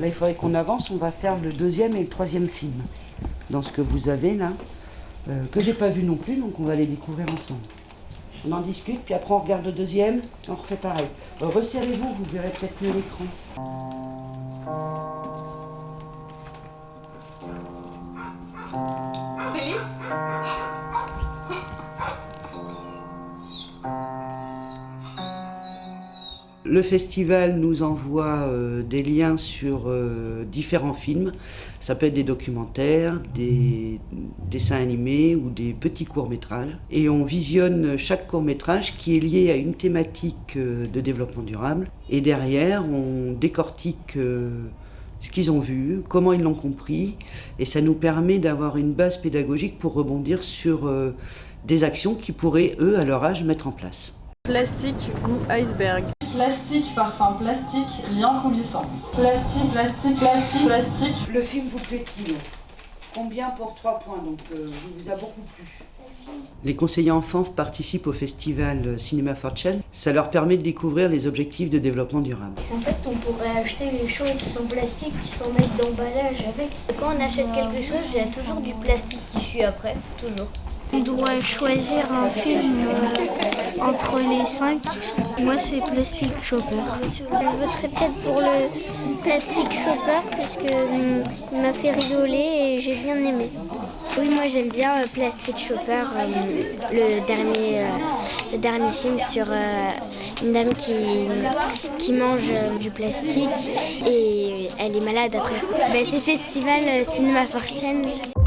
Là, il faudrait qu'on avance. On va faire le deuxième et le troisième film. Dans ce que vous avez là, euh, que j'ai pas vu non plus, donc on va les découvrir ensemble. On en discute, puis après on regarde le deuxième, on refait pareil. Euh, Resserrez-vous, vous verrez peut-être mieux l'écran. Le festival nous envoie euh, des liens sur euh, différents films. Ça peut être des documentaires, des dessins animés ou des petits courts-métrages. Et on visionne chaque court-métrage qui est lié à une thématique euh, de développement durable. Et derrière, on décortique ce qu'ils ont vu, comment ils l'ont compris. Et ça nous permet d'avoir une base pédagogique pour rebondir sur des actions qu'ils pourraient, eux, à leur âge, mettre en place. Plastique, goût iceberg. Plastique, parfum plastique, lien coulissant. Plastique, plastique, plastique, plastique. Le film vous plaît-il? Combien pour 3 points Donc, euh, il vous a beaucoup plu? Les conseillers enfants participent au festival Cinéma Fortune. Ça leur permet de découvrir les objectifs de développement durable. En fait, on pourrait acheter les choses sans plastique sans mettre d'emballage avec. Quand on achète quelque chose, il y a toujours du plastique qui suit après, toujours. On doit choisir un film euh, entre les cinq. Moi, c'est Plastic Chopper. Je voterais peut-être pour le Plastic Chopper parce qu'il m'a fait rigoler et j'ai bien aimé. Oui, moi j'aime bien euh, Plastic Chopper, euh, le, dernier, le dernier film sur une dame qui, qui mange du plastique et elle est malade après. Ben, c'est Festival Cinéma for Change.